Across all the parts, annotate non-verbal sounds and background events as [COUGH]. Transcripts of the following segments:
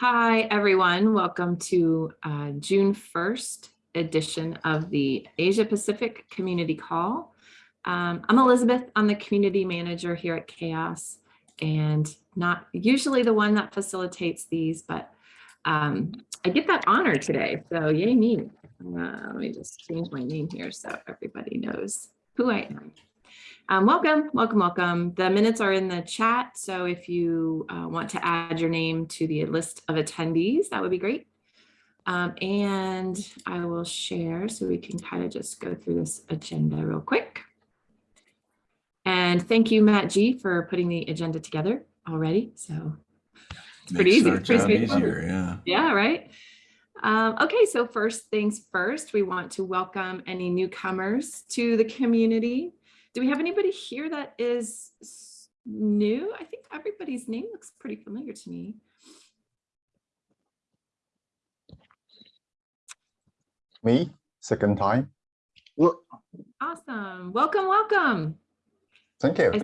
Hi, everyone. Welcome to uh, June 1st edition of the Asia Pacific Community Call. Um, I'm Elizabeth. I'm the community manager here at CHAOSS and not usually the one that facilitates these, but um, I get that honor today. So yay me. Uh, let me just change my name here so everybody knows who I am. Um, welcome, welcome, welcome. The minutes are in the chat. So if you uh, want to add your name to the list of attendees, that would be great. Um, and I will share so we can kind of just go through this agenda real quick. And thank you, Matt G, for putting the agenda together already. So it's pretty easy. It's pretty easier, yeah. Yeah, right. Um, okay, so first things first, we want to welcome any newcomers to the community. Do we have anybody here that is new? I think everybody's name looks pretty familiar to me. Me, second time. Awesome. Welcome, welcome. Thank you. I-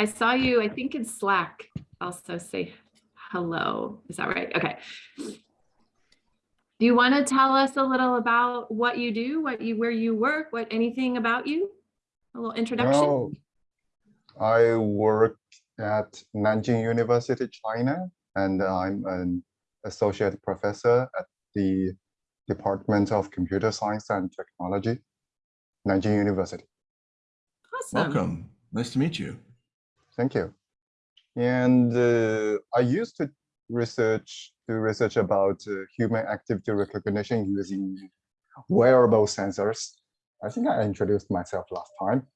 I saw you, I think in Slack, also say hello. Is that right? Okay. Do you want to tell us a little about what you do, what you, where you work, what, anything about you? A little introduction? Well, I work at Nanjing University, China, and I'm an associate professor at the Department of Computer Science and Technology, Nanjing University. Awesome. Welcome. Nice to meet you. Thank you. And uh, I used to research, do research about uh, human activity recognition using wearable sensors. I think I introduced myself last time.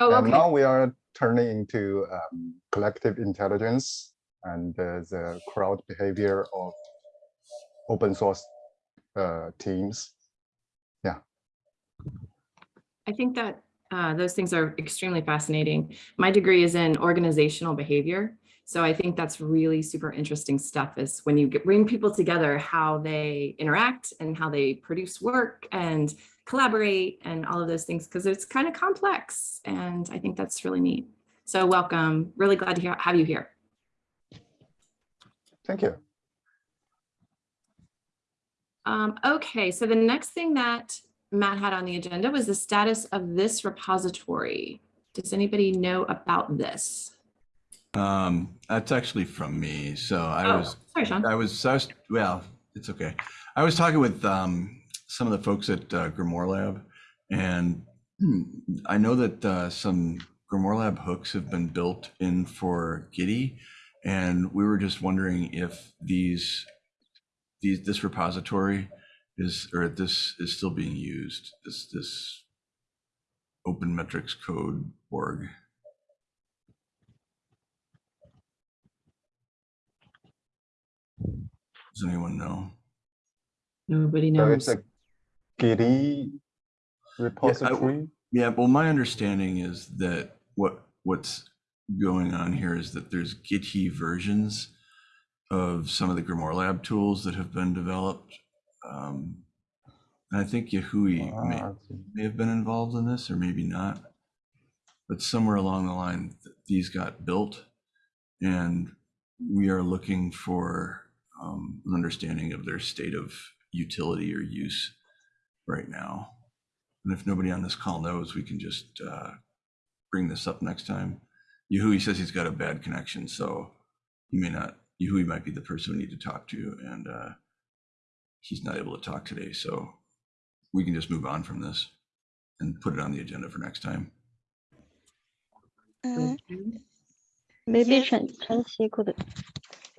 Oh, And okay. now we are turning into um, collective intelligence and uh, the crowd behavior of open source uh, teams. Yeah. I think that uh, those things are extremely fascinating. My degree is in organizational behavior. So I think that's really super interesting stuff is when you get, bring people together, how they interact and how they produce work and collaborate and all of those things, because it's kind of complex. And I think that's really neat. So welcome. Really glad to hear, have you here. Thank you. Um, okay, so the next thing that Matt had on the agenda was the status of this repository. Does anybody know about this? Um, that's actually from me. So I Oh, was, sorry, Sean. I was, I was, well, it's okay. I was talking with um, some of the folks at uh, Grimoire Lab, and [CLEARS THROAT] I know that uh, some Grimoire Lab hooks have been built in for Gitee, and we were just wondering if these, these, this repository is, or this is still being used, this, this open metrics code org. Does anyone know? Nobody So knows. it's a repository. Yeah, well, my understanding is that what what's going on here is that there's Gitee versions of some of the Grimoire Lab tools that have been developed. Um, and I think Yahui may, Ah, may have been involved in this, or maybe not. But somewhere along the line, th- these got built, and we are looking for um, an understanding of their state of utility or use right now. And if nobody on this call knows, we can just uh, bring this up next time. Yahui says he's got a bad connection, so he may not. Yahui might be the person we need to talk to, and uh, he's not able to talk today. So we can just move on from this and put it on the agenda for next time. Uh, Maybe Yes. Chen Chen-Xi could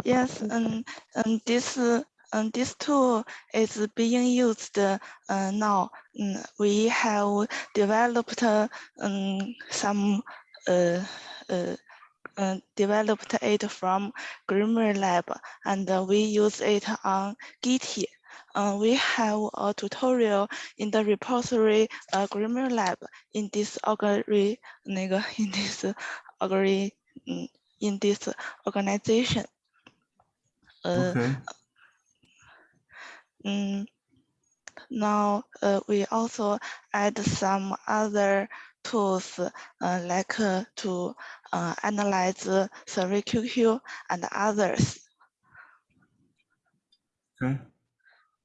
Yes, um, um, this, uh, um, this tool is being used uh, now. Mm, we have developed um, some, uh, uh, uh, developed it from Grimoire Lab, and we use it on. Uh, we have a tutorial in the repository uh, Grimoire Lab in this algorithm, [LAUGHS] in this algorithm, in this organization. Uh, Okay. Mm, now uh, we also add some other tools uh, like uh, to uh, analyze survey QQ and others. Okay.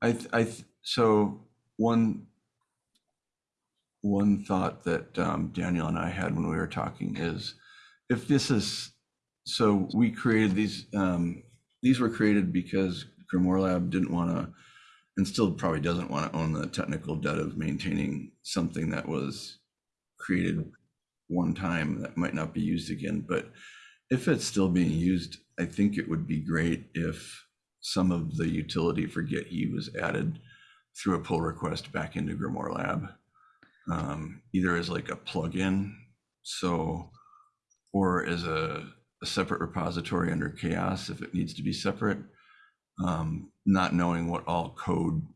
I, I, so one, one thought that um, Daniel and I had when we were talking is if this is, so we created these, um, these were created because Grimoire Lab didn't want to, and still probably doesn't want to own the technical debt of maintaining something that was created one time that might not be used again. But if it's still being used, I think it would be great if some of the utility for Gitee was added through a pull request back into Grimoire Lab, um, either as like a plugin, so, or as a, a separate repository under CHAOSS if it needs to be separate. Um, not knowing what all code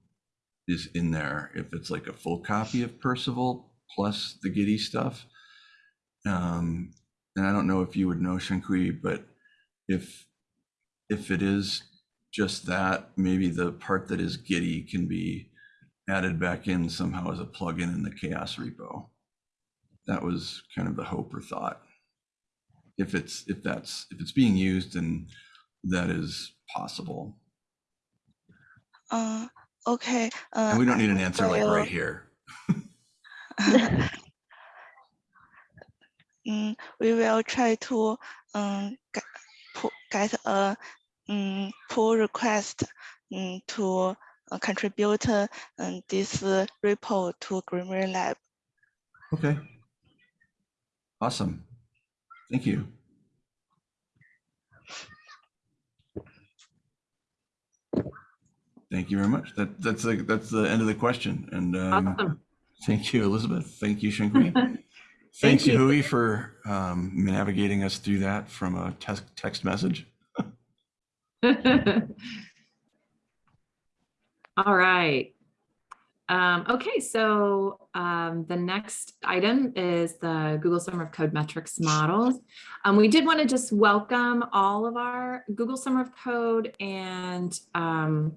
is in there, if it's like a full copy of Perceval plus the Gitee stuff. Um, and I don't know if you would know Shankui, but if if it is just that, maybe the part that is Gitee can be added back in somehow as a plugin in the CHAOSS repo. That was kind of the hope or thought. If it's if that's if it's being used and that is possible. Uh, okay. Uh, And we don't need an answer like right here. [LAUGHS] mm, we will try to um, get, get a um, pull request um, to uh, contribute uh, um, this uh, repo to Grimoire Lab. Okay. Awesome. Thank you. Thank you very much. That that's like that's the end of the question. And um, Awesome. thank you, Elizabeth. Thank you, Shankui. [LAUGHS] Thanks, you. Yahui, for um, navigating us through that from a text text message. [LAUGHS] All right. Um, okay, so um, the next item is the Google Summer of Code metrics models. Um, we did want to just welcome all of our Google Summer of Code and um,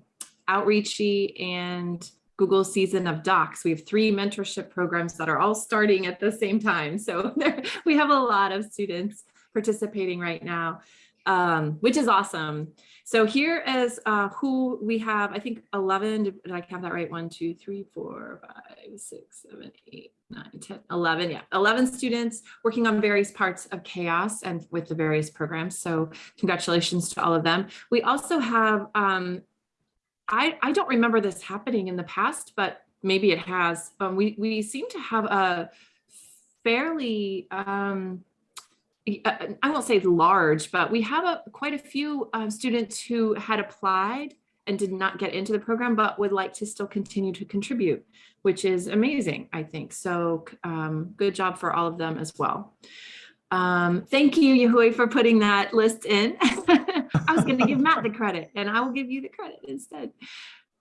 Outreachy and Google Season of Docs. We have three mentorship programs that are all starting at the same time. So [LAUGHS] we have a lot of students participating right now, um, which is awesome. So here is uh, who we have, I think 11, did I count that right? One, two, three, four, five, six, seven, eight, nine, 10, 11, yeah, 11 students working on various parts of CHAOSS and with the various programs. So congratulations to all of them. We also have, um, I, I don't remember this happening in the past, but maybe it has. Um, we, we seem to have a fairly, um, uh, I won't say large, but we have a, quite a few um, students who had applied and did not get into the program, but would like to still continue to contribute, which is amazing, I think. So um, good job for all of them as well. Um, thank you, Yahui, for putting that list in. [LAUGHS] I was going to give Matt the credit and I will give you the credit instead.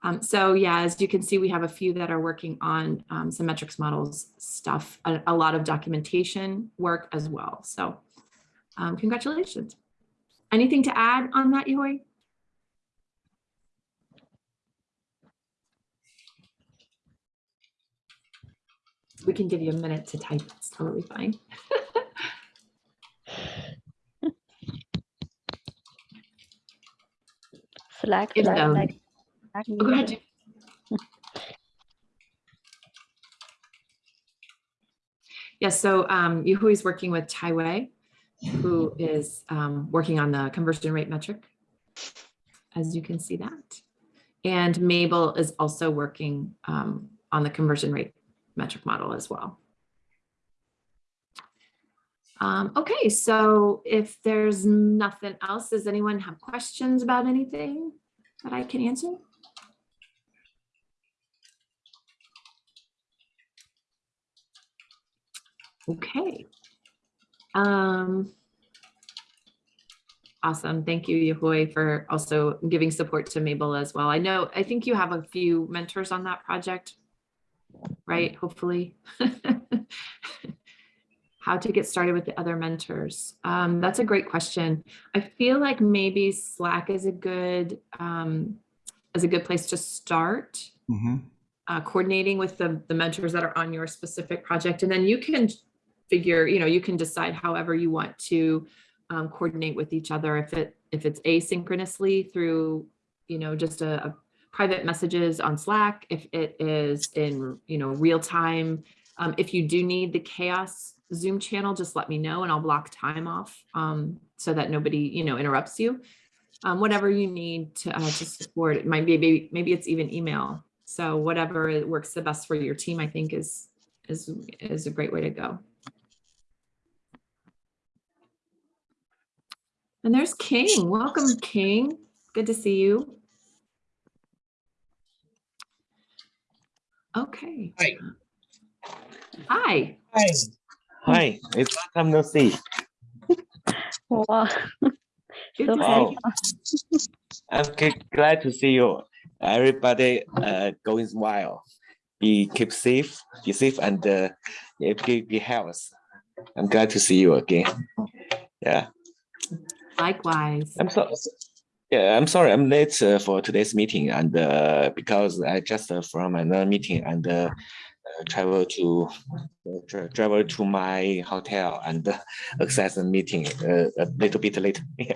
Um, so yeah, as you can see, we have a few that are working on um, some metrics models stuff, a, a lot of documentation work as well. So um, congratulations. Anything to add on that, Yoy? We can give you a minute to type. It's totally fine. [LAUGHS] Slack, It's Slack, down. Slack, Slack Oh, go ahead. meeting. Jen. Yes, so um, Yuhui is working with Tai Wei, who is um, working on the conversion rate metric, as you can see that. And Mabel is also working um, on the conversion rate metric model as well. Um, okay, so if there's nothing else, does anyone have questions about anything that I can answer? Okay. Um, awesome. Thank you, Yahui, for also giving support to Mabel as well. I know, I think you have a few mentors on that project, right? Hopefully. [LAUGHS] How to get started with the other mentors? Um, that's a great question. I feel like maybe Slack is a good um, is a good place to start Mhm. uh, coordinating with the, the mentors that are on your specific project. And then you can figure, you know, you can decide however you want to um, coordinate with each other. If it if it's asynchronously through, you know, just a, a private messages on Slack, if it is in, you know, real time. Um, if you do need the CHAOSS Zoom channel, just let me know and I'll block time off um, so that nobody, you know, interrupts you. Um, whatever you need to, uh, to support, it might be, maybe, maybe it's even email. So whatever works the best for your team, I think is, is, is a great way to go. And there's King. Welcome, King. Good to see you. Okay. Hi. Hi. Hi. Hi, it's long time no see. Wow. [LAUGHS] So to see wow. I'm glad to see you. Everybody uh, going well. Be keep safe, be safe and uh, be, be health. I'm glad to see you again. Yeah, Likewise. I'm so. Yeah, I'm sorry, I'm late uh, for today's meeting and uh, because I just uh, from another meeting and uh, travel to uh, tra- travel to my hotel and uh, [LAUGHS] access the meeting uh, a little bit late. [LAUGHS]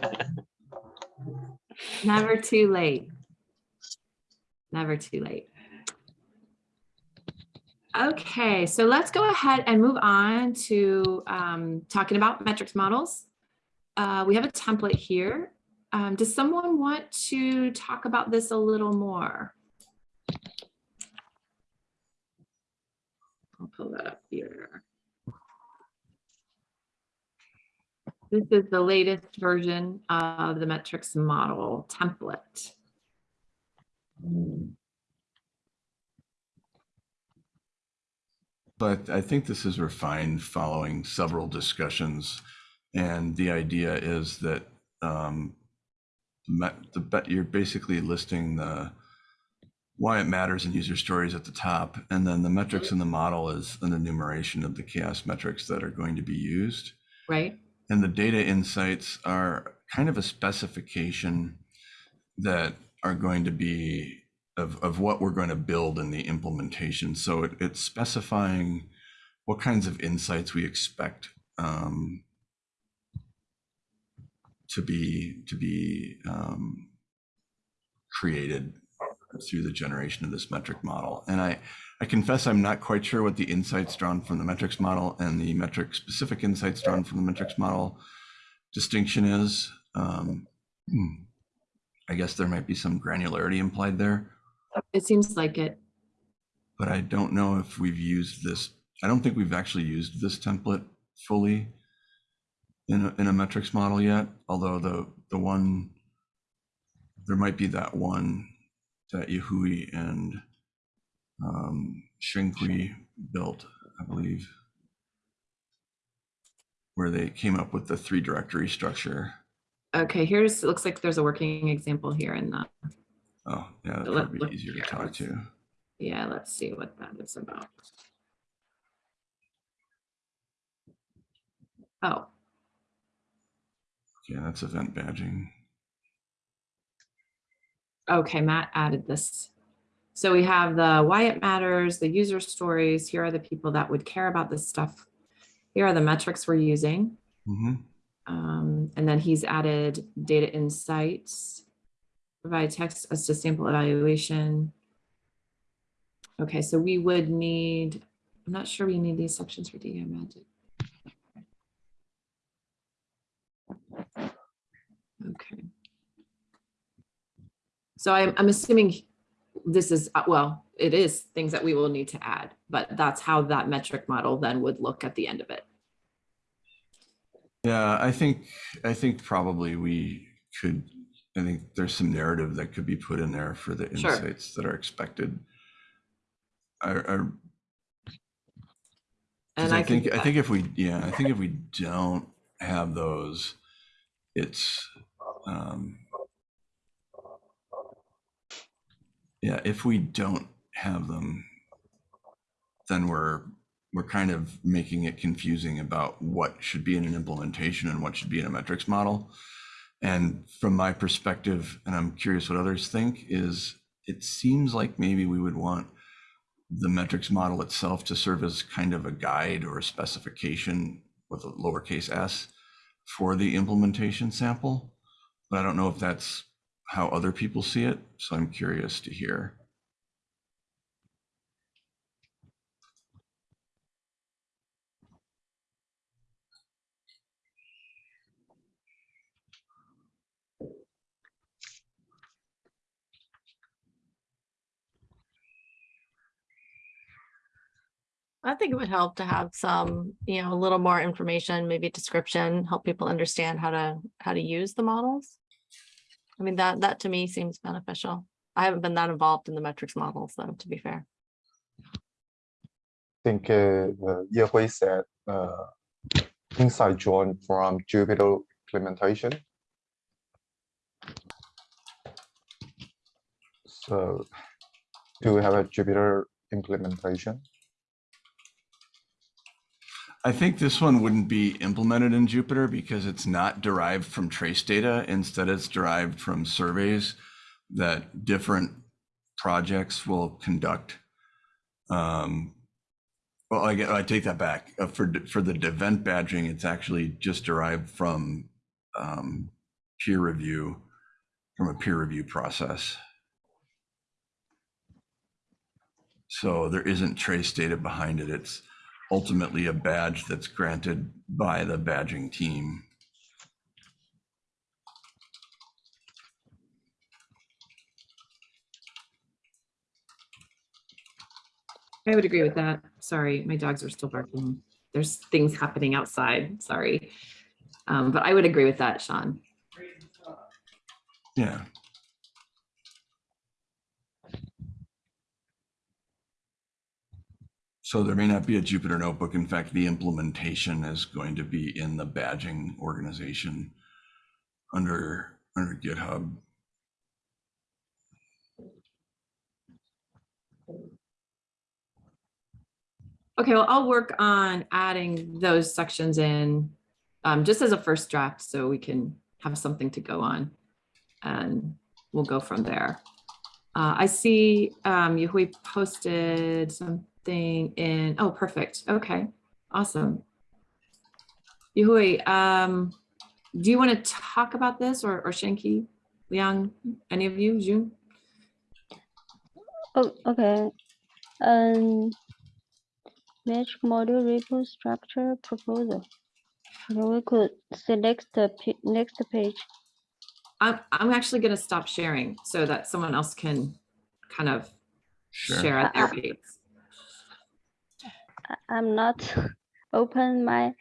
Never too late. Never too late. Okay, so let's go ahead and move on to um, talking about metrics models. Uh, we have a template here. Um, does someone want to talk about this a little more? I'll pull that up here. This is the latest version of the metrics model template. But I think this is refined following several discussions. And the idea is that um, the you're basically listing the why it matters in user stories at the top, and then the metrics in the model is an enumeration of the CHAOSS metrics that are going to be used. right? And the data insights are kind of a specification that are going to be of, of what we're going to build in the implementation. So it, it's specifying what kinds of insights we expect um, to be to be um, created through the generation of this metric model. And I, I confess I'm not quite sure what the insights drawn from the metrics model and the metric specific insights drawn from the metrics model distinction is. Um, hmm, I guess there might be some granularity implied there, It seems like it. but I don't know if we've used this. I don't think we've actually used this template fully in a, in a metrics model yet, although the, the one, there might be that one that Yahui and um, Shinkui built, I believe, where they came up with the three directory structure. Okay, here's, looks like there's a working example here in the, Oh, yeah, Let- look be easier to talk to. yeah, let's see what that is about. Oh, Yeah, that's event badging. Okay, Matt added this. So we have the why it matters, the user stories. Here are the people that would care about this stuff. Here are the metrics we're using. hmm Um, and then he's added data insights, provide text as to sample evaluation. Okay, so we would need, I'm not sure we need these sections for DI magic. Okay. So I'm, I'm assuming this is, uh, well, it is things that we will need to add, but that's how that metric model then would look at the end of it. Yeah, I think, I think probably we could, I think there's some narrative that could be put in there for the Sure. insights that are expected. I, I, And I I think, I think if we, yeah, I think if we don't have those, it's, um, yeah, if we don't have them, then we're, we're kind of making it confusing about what should be in an implementation and what should be in a metrics model. And from my perspective, and I'm curious what others think, is it seems like maybe we would want the metrics model itself to serve as kind of a guide or a specification with a lowercase s for the implementation sample. But I don't know if that's how other people see it. So I'm curious to hear. I think it would help to have some, you know, a little more information, maybe description, help people understand how to, how to use the models. I mean, that, that to me seems beneficial. I haven't been that involved in the metrics models though, to be fair. I think uh, uh, Yehui said uh, inside join from Jupyter implementation. So do we have a Jupyter implementation? I think this one wouldn't be implemented in Jupyter because it's not derived from trace data. Instead, it's derived from surveys that different projects will conduct. Um, well, I, I take that back. Uh, for for the event badging, it's actually just derived from um, peer review, from a peer review process. So there isn't trace data behind it. It's ultimately a badge that's granted by the badging team. I would agree with that. Sorry, my dogs are still barking. There's things happening outside, sorry. Um, but I would agree with that, Sean. Yeah. So there may not be a Jupyter notebook. In fact, the implementation is going to be in the badging organization under, under GitHub. Okay, well, I'll work on adding those sections in um, just as a first draft so we can have something to go on. And we'll go from there. Uh, I see um, Yahui posted something in, oh, perfect. Okay, awesome. Yahui, um, do you want to talk about this or, or Shanky, Liang, any of you, June? Oh, okay. Um, match module repo structure proposal. Okay, we could select the pa- next page. I'm, I'm actually going to stop sharing so that someone else can kind of Sure. share at their Uh, pace. I- I'm not open my.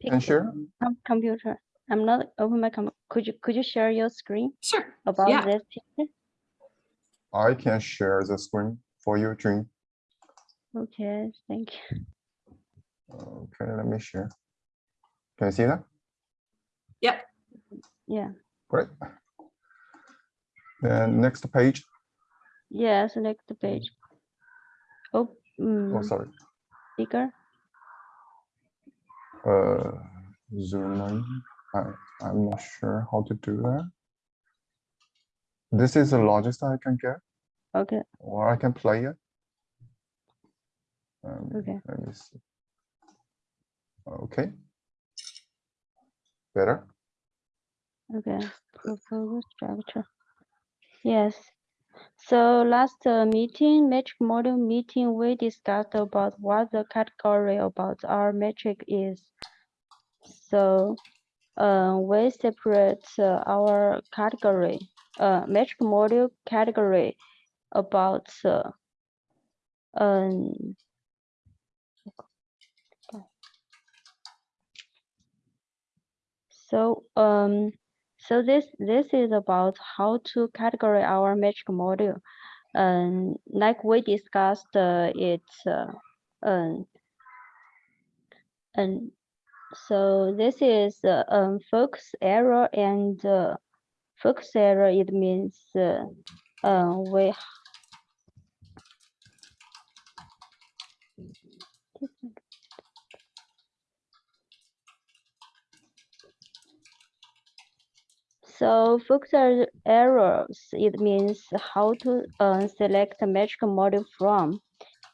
Can pic- share? com- Computer. I'm not open my com. Could you, could you share your screen Sure. about Yeah. this picture? I can share the screen for you, June. Okay, thank you. Okay, let me share. Can you see that? Yep. Yeah, Great. Then next page. yeah, next page. Oh, Oh, mm, sorry. bigger. Uh, zoom in. I, I'm not sure how to do that. This is the largest I can get, Okay, or I can play it. Um, Okay. Let me see. Okay. Better? okay. Proposal structure. Yes. So last uh, meeting, metric model meeting, we discussed about what the category about our metric is. So uh, we separate uh, our category, uh, metric model category about uh, um, So, um, so this this is about how to categorize our metric model. Um, like we discussed, uh, it's uh, um, and so this is uh, um, focus error and uh, focus error. It means uh, uh, we So er- errors, it means how to uh, select a metric model from.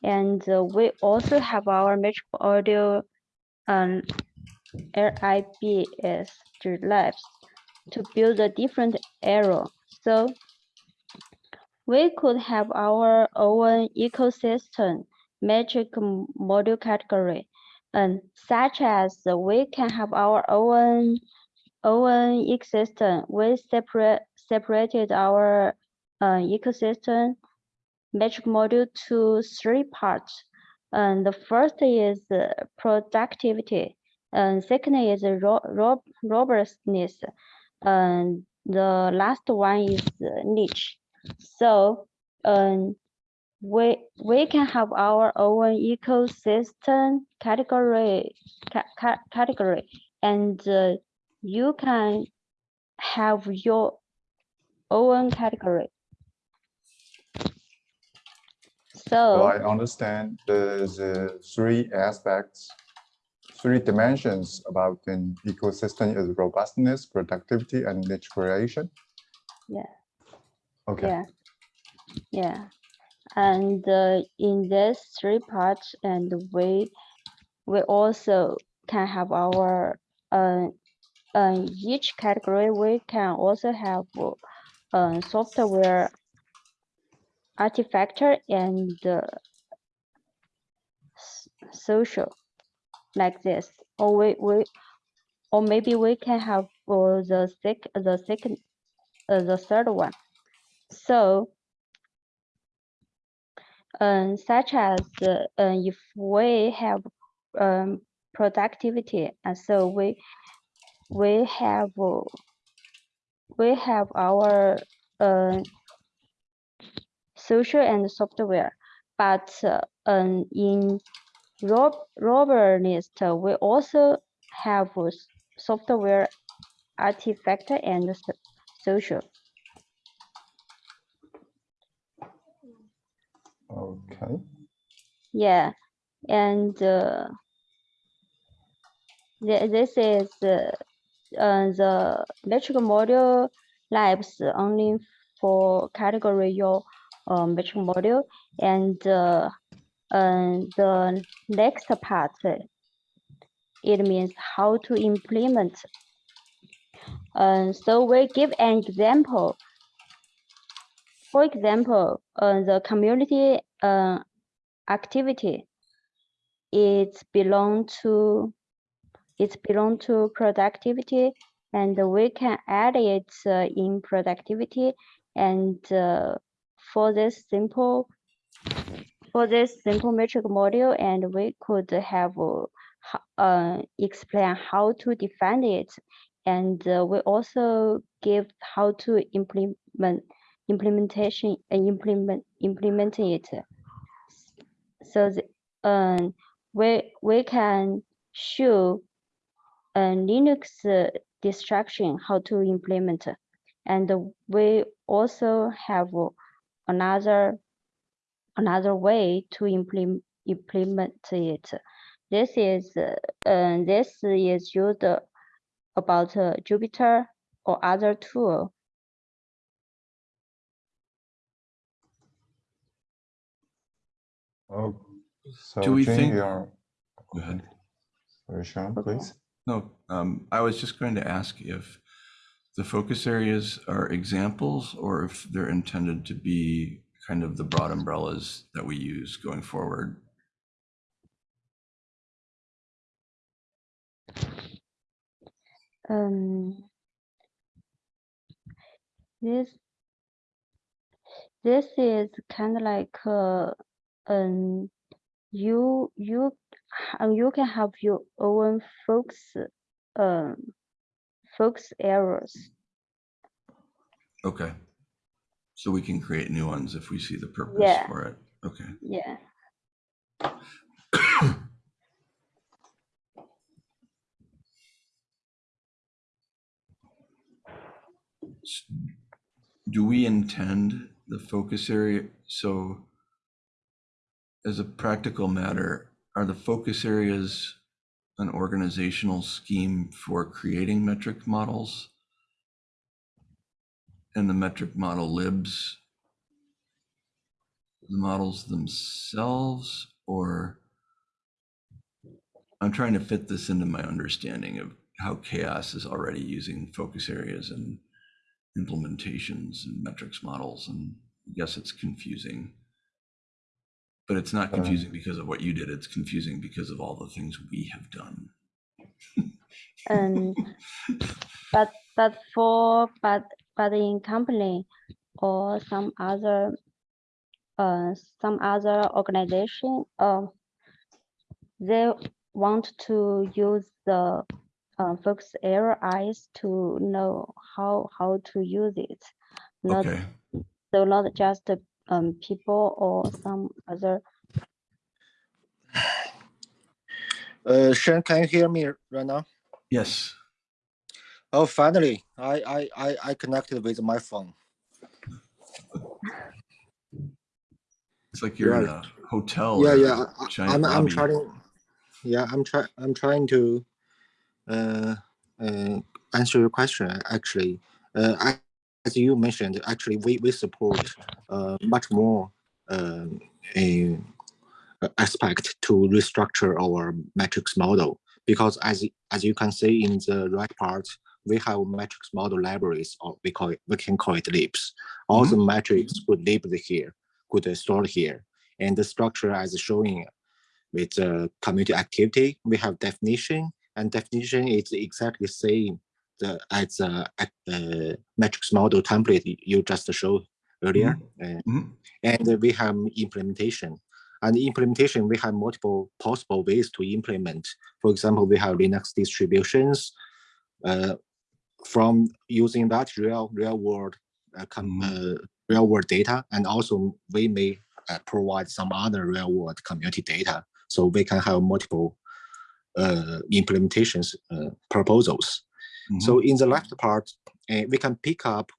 And uh, we also have our metric audio um, RIBS labs. to build a different arrow. So we could have our own ecosystem metric module category, and such as we can have our own own ecosystem. We separate separated our uh, ecosystem metric module to three parts. And the first is productivity, and second is ro- ro- robustness, and the last one is niche. So, um, we we can have our own ecosystem category ca- ca- category, and uh, you can have your own category. So I understand the, uh, three aspects, three dimensions about an ecosystem is robustness, productivity, and niche creation. Yeah. Okay. yeah, yeah, and uh, in these three parts, and we we also can have our uh, uh, each category. We can also have uh, software artifactor and uh, social like this or we, we or maybe we can have uh, the sec the second uh, the third one so um, such as uh, if we have um, productivity and so we we have uh, we have our uh, social and software but uh, um, in rob uh, we also have uh, software artifact and social Okay. Yeah, and uh, thi- this is uh, the metric module labs only for category your uh, metric module, and uh, the next part it means how to implement. Uh, so we give an example. For example, uh, the community uh, activity it belong to it belong to productivity and we can add it uh, in productivity. And uh, for this simple for this simple metric module and we could have uh, uh, explain how to define it. And uh, we also give how to implement implementation and implement implement it. So the, um, we we can show Linux uh, distraction how to implement, and we also have another another way to implement implement it. This is uh, this is used about uh, Jupyter or other tool. Oh, so Do we Jing, think- you're, Go ahead. sorry, Sean, Okay. please. No, um, I was just going to ask if the focus areas are examples or if they're intended to be kind of the broad umbrellas that we use going forward. um this this is kind of like uh, um you you h- you can have your own focus um focus areas Okay. So we can create new ones if we see the purpose Yeah. for it. Okay. yeah Do we intend the focus area? So as a practical matter, are the focus areas an organizational scheme for creating metric models? And the metric model libs the models themselves or I'm trying to fit this into my understanding of how CHAOSS is already using focus areas and implementations and metrics models. And I guess it's confusing. But it's not confusing because of what you did. It's confusing because of all the things we have done. [LAUGHS] And but but for but but in company or some other uh some other organization uh they want to use the uh, focus area eyes to know how how to use it. Not Okay. so not just um people or some other [SIGHS] Uh, Sean, can you hear me right now? Yes. Oh, finally, I I I, I connected with my phone. It's like you're in a hotel. yeah, yeah. a I- I, giant I'm I'm trying. Yeah, I'm trying. I'm trying to uh, uh, answer your question. Actually, uh, I, as you mentioned, actually we we support uh, much more um, a, aspect to restructure our metrics model. Because as as you can see in the right part, we have metrics model libraries, or we call it we can call it libs. All the metrics could live here, could uh, stored here, and the structure as showing with uh, community activity, we have definition, and definition is exactly same the as a uh, metrics model template you- just showed earlier. Uh, Mhm. and we have implementation. And implementation, we have multiple possible ways to implement. For example, we have Linux distributions. Uh, from using that real real world uh, com- uh, real world data, and also we may uh, provide some other real world community data, so we can have multiple uh, implementations proposals. So in the left part, uh, we can pick up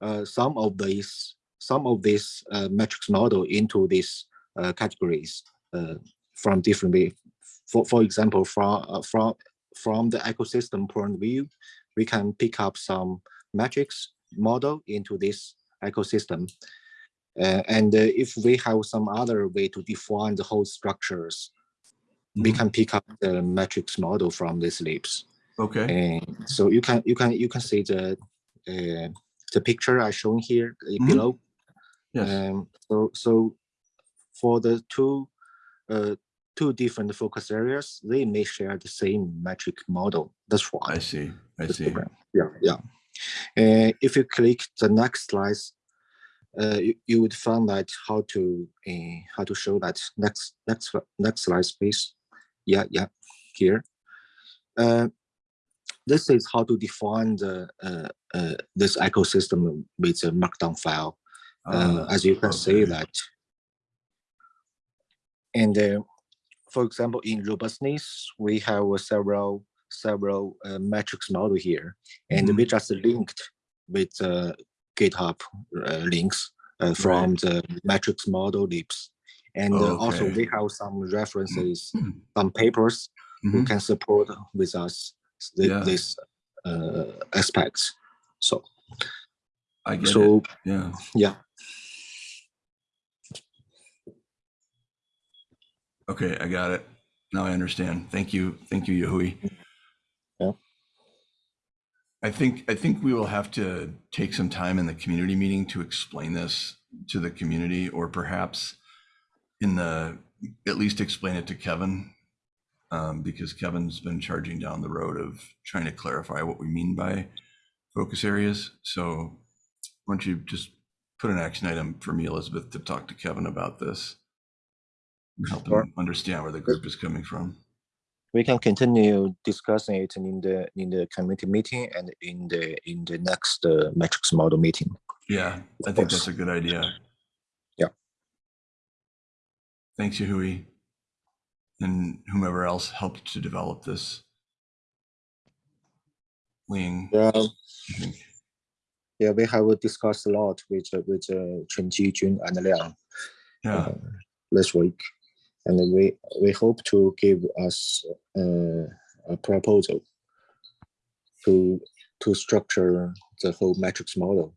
uh, some of these some of these uh, metrics model into these uh, categories uh, from different. For for example, from uh, from from the ecosystem point of view, we can pick up some metrics model into this ecosystem. Uh, and if we have some other way to define the whole structures, we Mhm. can pick up the metrics model from these libs. Okay. And so you can you can you can see the uh, the picture I shown here uh, Mhm. below. Yes. Um, so so for the two uh, two different focus areas, they may share the same metric model. That's why. I see. I see. program. Yeah, yeah. Uh, if you click the next slides, uh, you, you would find that how to uh, how to show that next next next slide, please. Yeah, yeah, here. Uh, this is how to define the uh, uh, this ecosystem with a markdown file. Uh, Ah, as you can see that. And uh, for example, in robustness, we have uh, several several uh, metrics model here, and we just linked with uh, GitHub uh, links uh, from the metrics model libs. And uh, also we have some references, some papers who Mhm. can support with us the, Yeah. this uh, aspects. So, I get it. Yeah. yeah. Okay, I got it. Now I understand. Thank you. Thank you, Yahui. Yeah. I think I think we will have to take some time in the community meeting to explain this to the community, or perhaps in the at least explain it to Kevin, um, because Kevin's been charging down the road of trying to clarify what we mean by focus areas. So why don't you just put an action item for me, Elizabeth, to talk to Kevin about this? and Help Sure. him understand where the group is coming from. we can continue discussing it in the in the committee meeting and in the in the next uh, metrics model meeting. Yeah, I think that's a good idea. Yeah. Thanks, Yahui. And whomever else helped to develop this. Ling, Yeah, yeah, we have discussed a lot with uh, with uh, Chen Ji, Jun, and Liang Yeah, uh, this week, and we we hope to give us uh, a proposal to to structure the whole metrics model.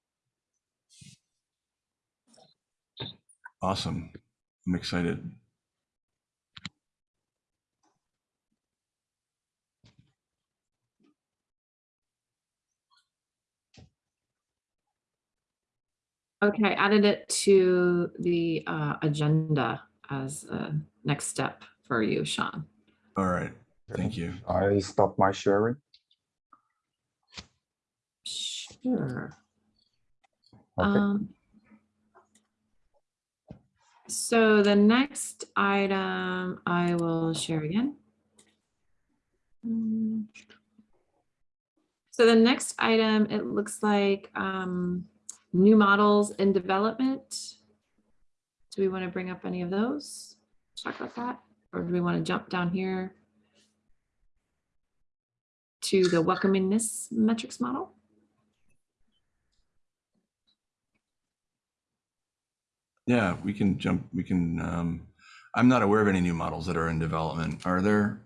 awesome. I'm excited. Okay, I added it to the uh, agenda as a next step for you, Sean. All right, thank you. I stop my sharing. Sure. Okay. Um, So the next item I will share again. Mm. So the next item, it looks like um, new models in development. Do we want to bring up any of those? Talk about that? Or do we want to jump down here to the welcomingness metrics model? Yeah, we can jump, we can, um, I'm not aware of any new models that are in development. Are there?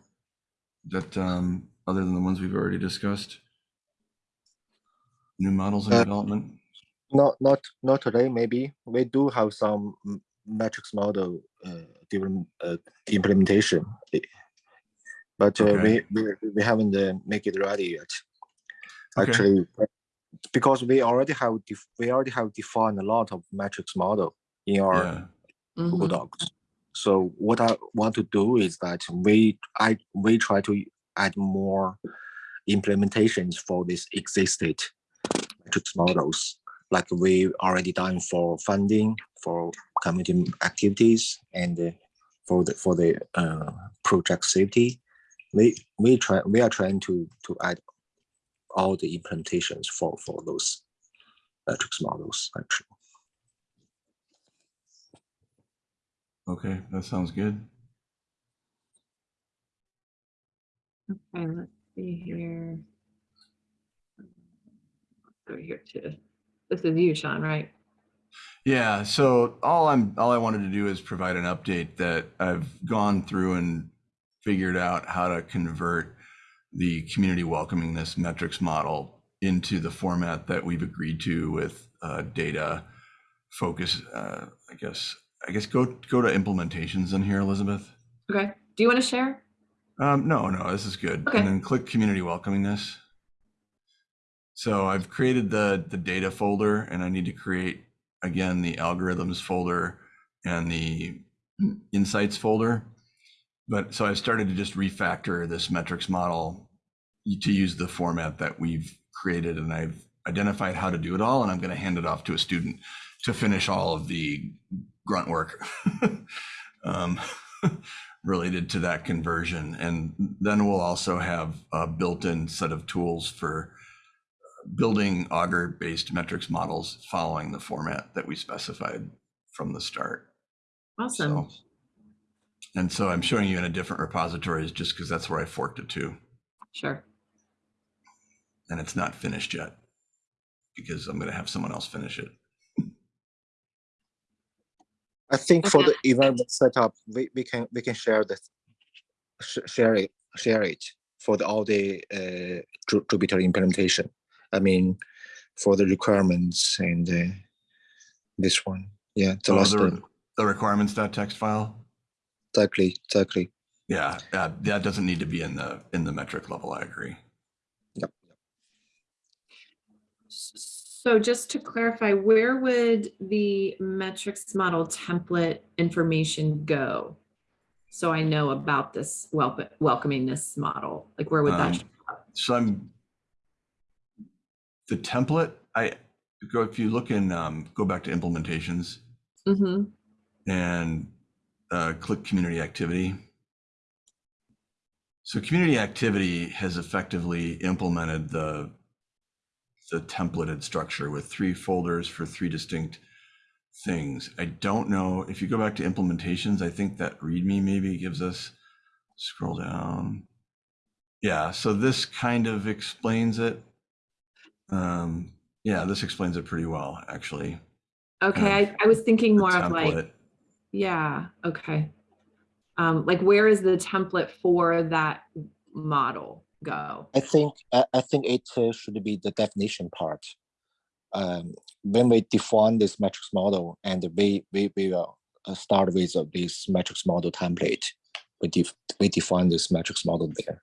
That, um, other than the ones we've already discussed? New models in Uh, development? Not not not today. Maybe we do have some m- metrics model uh, different uh, implementation, but uh, Okay. we, we we haven't uh, make it ready yet. Actually, uh, because we already have def- we already have defined a lot of metrics model in our Yeah, Google Mhm. Docs. So what I want to do is that we I we try to add more implementations for this existed metrics models, like we already done for funding, for community activities, and uh, for the for the uh, project safety. We we try we are trying to to add all the implementations for for those metrics models actually. okay, that sounds good. Okay, let's see here. Over here too. This is you, Sean, right? Yeah, so all I'm all I wanted to do is provide an update that I've gone through and figured out how to convert the community welcomingness metrics model into the format that we've agreed to with uh, data focus. Uh, I guess I guess go go to implementations in here, Elizabeth. Okay. Do you want to share? Um, no, no, this is good. Okay. And then click community welcomingness. So I've created the, the data folder and I need to create again, the algorithms folder and the insights folder. But so I started to just refactor this metrics model to use the format that we've created and I've identified how to do it all and I'm going to hand it off to a student to finish all of the grunt work. [LAUGHS] um, [LAUGHS] related to that conversion. And then we'll also have a built-in set of tools for building Augur-based metrics models following the format that we specified from the start. Awesome. So, and so I'm showing you in a different repositories just because that's where I forked it to. Sure. And it's not finished yet because I'm going to have someone else finish it. I think for the environment setup, we, we can we can share this, sh- share it, share it for the all the uh, Jupyter implementation. I mean, for the requirements and uh, this one, yeah, the Oh, last the, one, the requirements.txt file. exactly, exactly. Yeah, uh, that doesn't need to be in the in the metric level. I agree. Yep. So just to clarify, where would the metrics model template information go? So I know about this welcome, welcoming this model, like where would that? Um, show up? So I'm the template. I go if you look in um, go back to implementations Mhm. and uh, click community activity. So community activity has effectively implemented the the templated structure with three folders for three distinct things. I don't know if you go back to implementations, I think that README maybe gives us scroll down. Yeah, so this kind of explains it. Um, yeah, this explains it pretty well, actually. Okay, of I, I was thinking The more of like, yeah, okay. Um, like where is the template for that model go? I think I, I think it uh, should be the definition part. Um, when we define this metrics model, and we we we will uh, start with uh, this metrics model template. We def we define this metrics model there.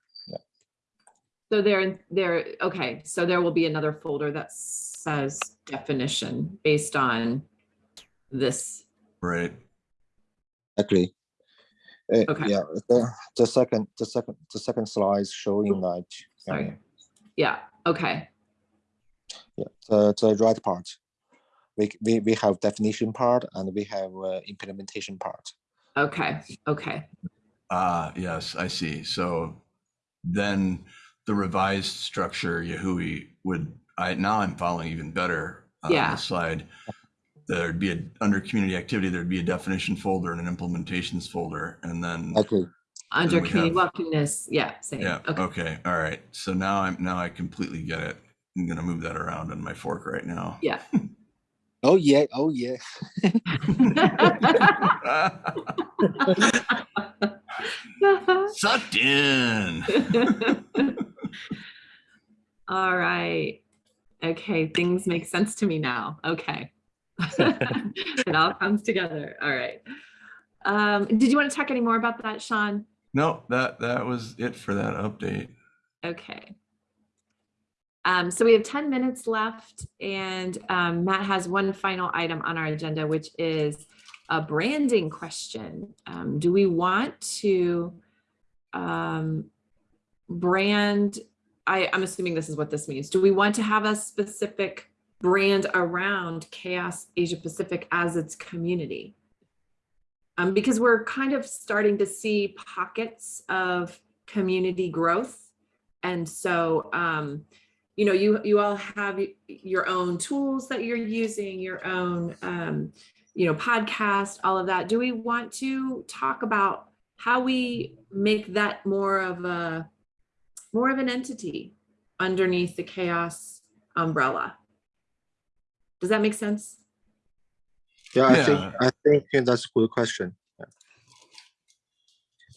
So there, there, okay, so there will be another folder that says definition based on this. Right. Exactly. Uh, Okay. Yeah, the, the second, the second, the second slide is showing that. Sorry. uh, Yeah, okay, Yeah, the, the right part. We, we, we have definition part and we have uh, implementation part. okay, okay. Ah, yes, I see. So then the revised structure, Yehui would, I, now I'm following even better uh, on Yeah. the slide. There'd be a, under community activity, there'd be a definition folder and an implementations folder, and then, Exactly. Under we community have- welcomeness, yeah, same, yeah, okay. okay, all right. So now I'm, now I completely get it. I'm gonna move that around on my fork right now. [LAUGHS] Yeah. Oh, yeah, oh, yeah. [LAUGHS] [LAUGHS] Sucked in. [LAUGHS] All right. Okay, things make sense to me now. Okay. [LAUGHS] It all comes together. All right. Um, did you want to talk any more about that, Sean? No, that, that was it for that update. Okay. Um, so we have 10 minutes left and um, Matt has one final item on our agenda, which is a branding question. Um, do we want to um, brand, I, I'm assuming this is what this means. Do we want to have a specific brand around CHAOSS Asia Pacific as its community? Um, because we're kind of starting to see pockets of community growth. And so, um, you know, you you all have your own tools that you're using, your own, um, you know, podcast, all of that. Do we want to talk about how we make that more of a more of an entity underneath the CHAOSS umbrella? Does that make sense? Yeah, I think I think that's a good question.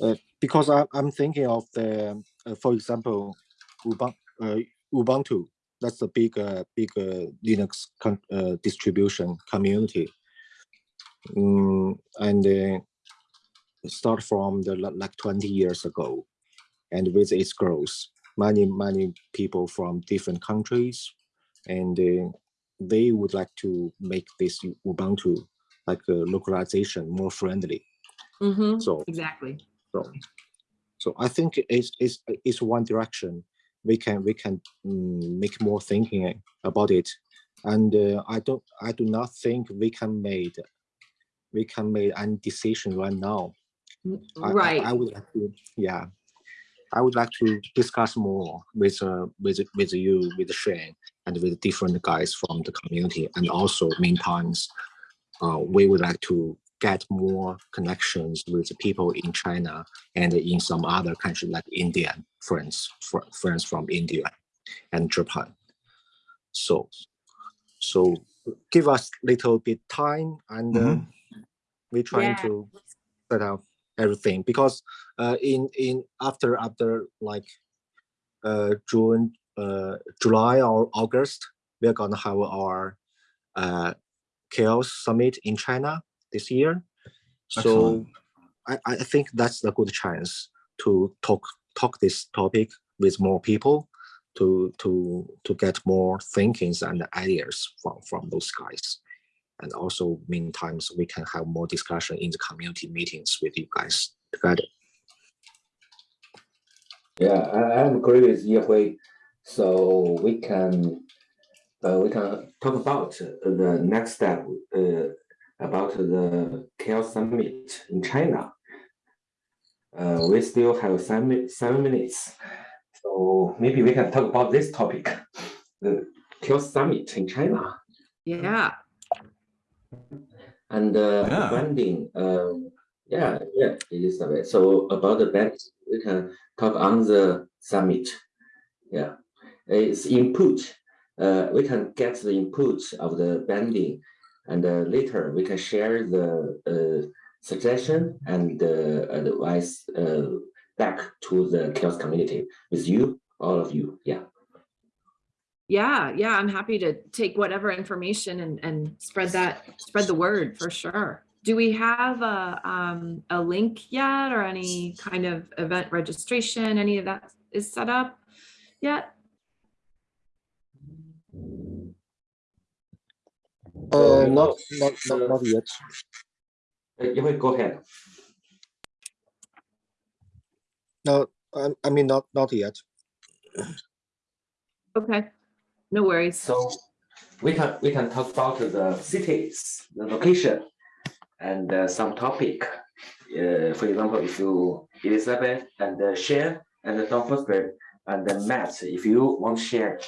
Uh, because I, I'm thinking of the, uh, for example, Ubuntu, uh, Ubuntu. That's the big, uh, big uh, Linux con- uh, distribution community, mm, and uh, start from the like 20 years ago, and with its growth, many many people from different countries, and uh, they would like to make this Ubuntu like a localization more friendly. Mhm, So, Exactly. so, so I think it's, it's, it's one direction we can we can mm, make more thinking about it, and uh, I don't I do not think we can made we can make any decision right now. Mm, I- I- Right. I, would like to, yeah. I would like to discuss more with uh, with with you, with Shane, and with different guys from the community, and also meantime, uh, we would like to get more connections with the people in China and in some other countries like India, friends, fr- friends from India and Japan. So, so give us little bit time and uh, Mhm. we're trying Yeah. to set up everything because uh, in in after after like uh, June, uh, July or August, we're gonna have our uh, CHAOSS Summit in China this year. So I, I think that's a good chance to talk talk this topic with more people to to to get more thinkings and ideas from from those guys and also meantime we can have more discussion in the community meetings with you guys together Yeah, I, I agree with Yehui. So we can, uh, we can talk about the next step, uh, about the CHAOSS Summit in China. Uh, we still have seven, seven minutes. So maybe we can talk about this topic, the CHAOSS Summit in China. Yeah. And uh, Yeah. branding, um, yeah, yeah, Elizabeth. So about the brand, we can talk on the summit. Yeah, it's input. Uh, we can get the input of the branding, and uh, later we can share the uh, suggestion and uh, advice uh, back to the CHAOSS community with you, all of you. Yeah. Yeah, yeah, I'm happy to take whatever information and, and spread that, spread the word for sure. Do we have a, um, a link yet or any kind of event registration? Any of that is set up yet? Uh, not, not, not, not yet. Uh, You will go ahead. No, I, I mean, not, not yet. Okay, no worries. So we can we can talk about the cities, the location, and uh, some topic. Uh, for example, if you Elizabeth and uh, share and don't forget and the Matt, if you want to share,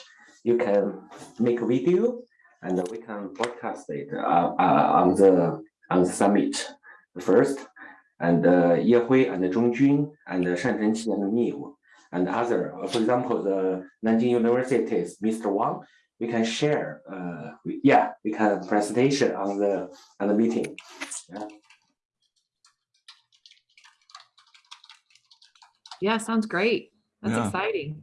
you can make a video and we can broadcast it uh, uh, on the on the summit first. And uh, Ye Hui and Zhongjun and Shan Zhenqi and Niu and other, uh, for example, the Nanjing University's Mr. Wang, we can share, uh, we- yeah, we can presentation on the, on the meeting. Yeah, sounds great. That's Yeah. exciting.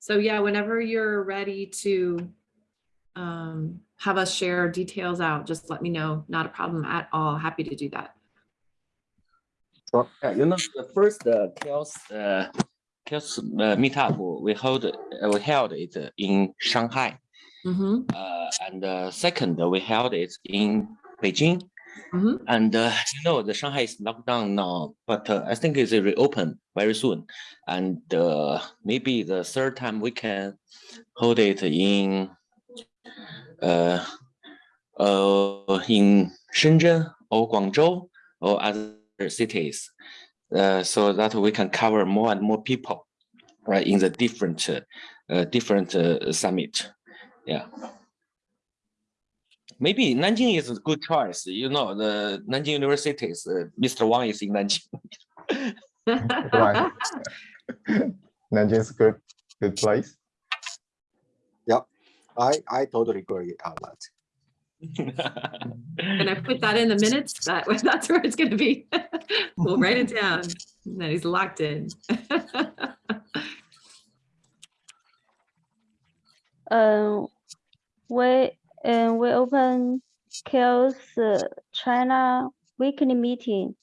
So yeah, whenever you're ready to um, have us share details out, just let me know. Not a problem at all. Happy to do that. Yeah, you know, the first uh, CHAOSS, uh, CHAOSS uh, meetup, we hold, uh, we held it in Shanghai. Mhm, Uh, and uh, second, we held it in Beijing. mhm. And uh, you know, the Shanghai is locked down now, but uh, I think it's reopen very soon. And uh, maybe the third time we can hold it in uh, uh, in Shenzhen or Guangzhou or other cities, uh, so that we can cover more and more people, right, in the different uh, uh, different uh, summit. Yeah. Maybe Nanjing is a good choice. You know, the Nanjing universities uh, Mr. Wang is in Nanjing. [LAUGHS] Right. Nanjing's good, good place. Yeah, I, I totally agree on that. Can I put that in the minutes? That, [LAUGHS] that's where it's gonna be. [LAUGHS] We'll write it down. That he's locked in. [LAUGHS] Um, we and we open CHAOSS uh, China weekly meeting.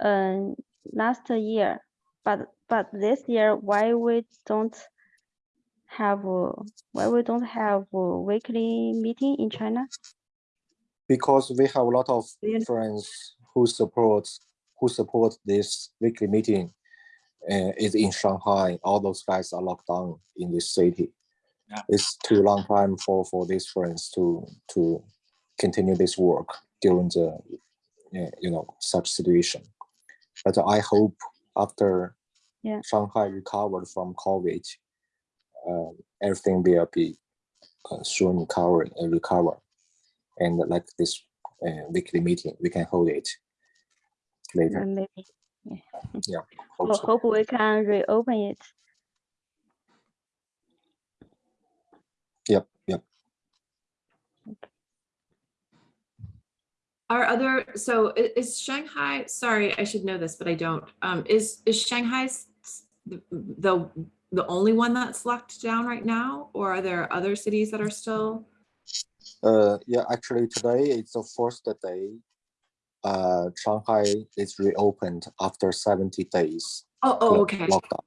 Um, last year, but but this year, why we don't have uh, why we don't have a weekly meeting in China? Because we have a lot of Really? friends who support, who support this weekly meeting. Uh, is in Shanghai, all those guys are locked down in this city. Yeah. It's too long time for, for these friends to, to continue this work during the, uh, you know, such situation. But I hope after Yeah. Shanghai recovered from COVID, um, everything will be uh, soon recover, uh, recover. And like this uh, weekly meeting, we can hold it later. Uh, Maybe Hope [LAUGHS] so. hope we can reopen it. Yep, yep. Our other, so is Shanghai, sorry, I should know this, but I don't. Um, is, is Shanghai s- s- the, the the only one that's locked down right now? Or are there other cities that are still? Uh, yeah, actually today it's the first day. Uh, Shanghai is reopened after 70 days Oh, oh, okay, lockdown.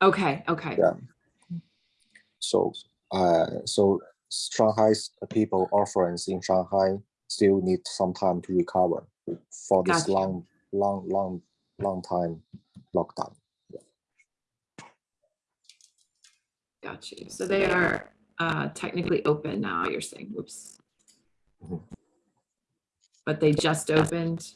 okay, okay. Yeah. So, uh, so Shanghai's people or friends in Shanghai still need some time to recover for this Gotcha. long, long, long, long time lockdown. Got you. So they are uh, technically open now, you're saying, whoops. Mhm. But they just opened.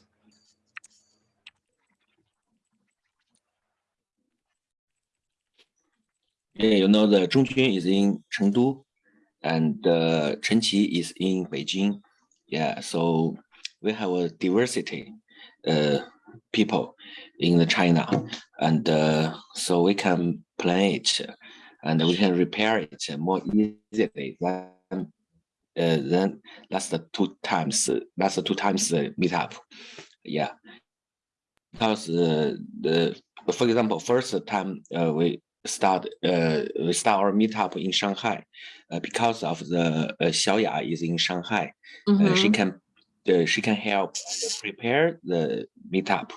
Yeah, you know, the Zhongjun is in Chengdu and uh, Chen Qi is in Beijing. Yeah, so we have a diversity uh, people in the China. And uh, so we can plan it and we can repair it more easily than uh, then that's the two times, that's the two times the meetup. Yeah. Because uh, the, for example, first time uh, we start uh, we start our meetup in Shanghai uh, because of the uh, Xiaoya is in Shanghai. Uh, she Mhm. can uh, she can help prepare the meetup.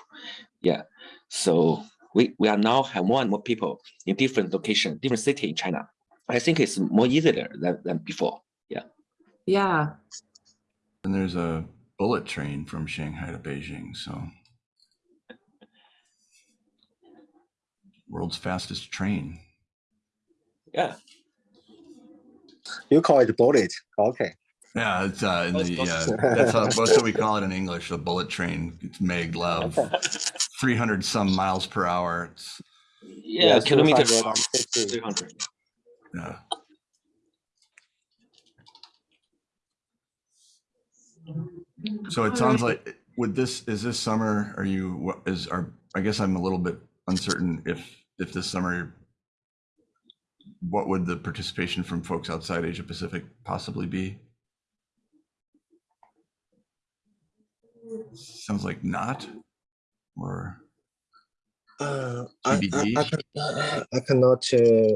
Yeah, so we, we are now have more and more people in different location, different city in China. I think it's more easier than, than before. Yeah, Yeah. And there's a bullet train from Shanghai to Beijing, so. World's fastest train. Yeah. You call it bullet, okay. Yeah, it's uh, in That's the, close. yeah, that's how, that's [LAUGHS] what we call it in English, the bullet train. It's maglev, 300 some miles per hour. It's, Yeah, kilometer. 250. 300. yeah. So it sounds like with this, is this summer, are you, what is, are, I guess I'm a little bit uncertain if, if this summer, what would the participation from folks outside Asia Pacific possibly be? Sounds like not, or, Uh, I, I, I, I cannot uh,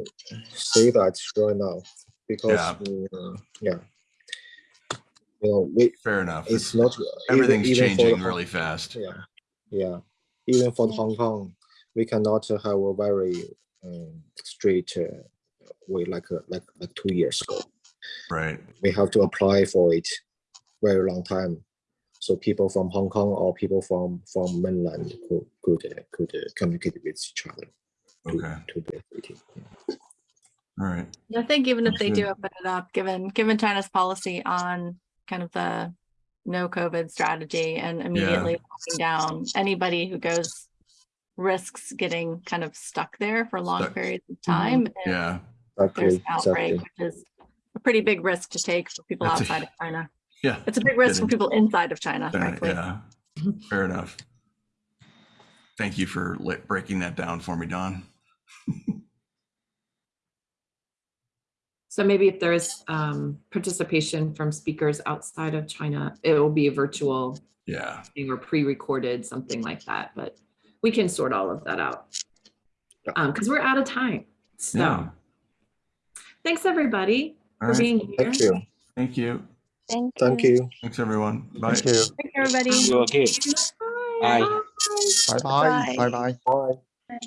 say that right now because Yeah. uh, yeah, you know, we, fair enough. it's It's- not even- Everything's even the changing really fast. Yeah, yeah. Even for Hong Kong, we cannot have a very um, straight uh, way like uh, like like two years ago. Right, We have to apply for it very long time. So people from Hong Kong or people from from mainland could could uh, could uh, communicate with each other. To, okay, To the meeting. yeah. all right. I think even if Sounds they do open it up, given, given China's policy on kind of the no COVID strategy and immediately locking down anybody who goes risks getting kind of stuck there for long Stuck. periods of time. if Yeah, There's Exactly. an outbreak, Exactly. which is a pretty big risk to take for people That's a- outside of China. Yeah. It's a big risk for people inside of China, Darn it, frankly. Yeah, fair enough. Thank you for lit- breaking that down for me, Don. so maybe if there's um, participation from speakers outside of China, it will be a virtual Yeah, thing or pre-recorded, something like that, but we can sort all of that out. Yeah. Um, because we're out of time. So yeah. thanks, everybody, All for right, being here. Thank you. thank you. Thank you. Thank you. Thanks, everyone. Bye. Thank you. Thank you, everybody. You okay? Bye. Bye. Bye bye. Bye bye. Bye.